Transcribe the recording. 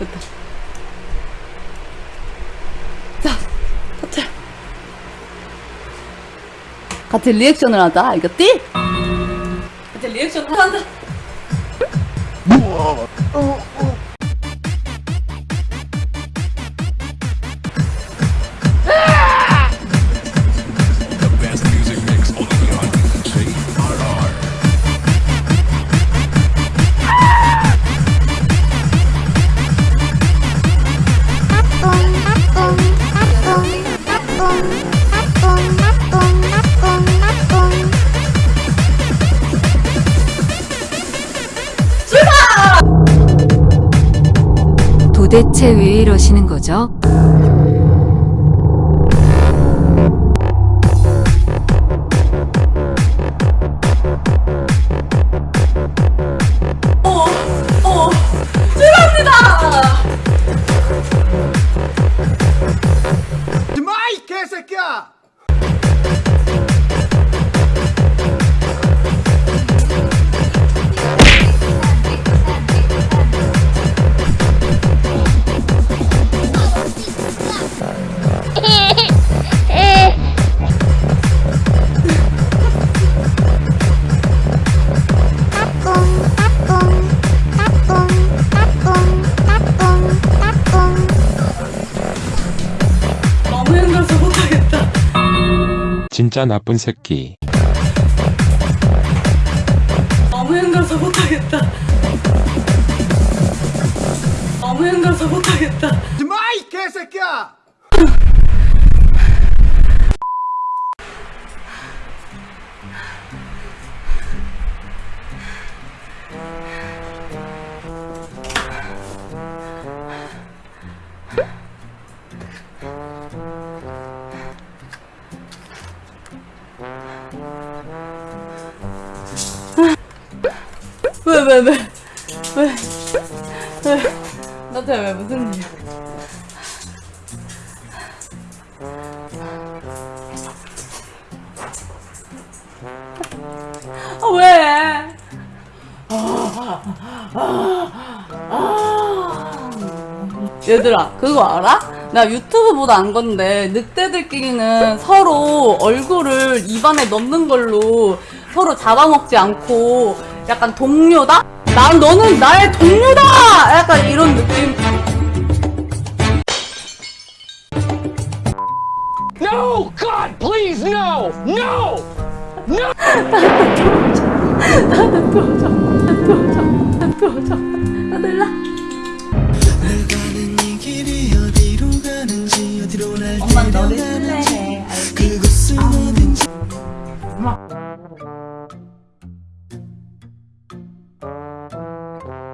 됐다. 자 터치. 같이 리액션을 하자. 알겠지? 같이 리액션을 한다. 어, 어. 도대체 왜 이러시는 거죠? 힘들어서 못하겠다 진짜 나쁜 새끼. 너무 힘들어서 못하겠다 너무 힘들어서 못하겠다 마이 개새끼야! 왜 왜 왜 왜 왜 나한테 왜 무슨 일아 왜? 얘들아 그거 알아? 나 유튜브 보다 안 건데 늑대들끼리는 서로 얼굴을 입안에 넣는 걸로 서로 잡아먹지 않고 약간 동료다? 난 너는 나의 동료다! 약간 이런 느낌 No! God, please, no! No! 다들 라 가는 이